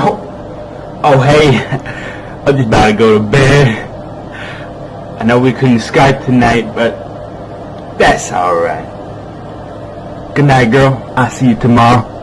Oh, oh hey, I'm just about to go to bed. I know we couldn't Skype tonight, but that's alright. Good night, girl. I'll see you tomorrow.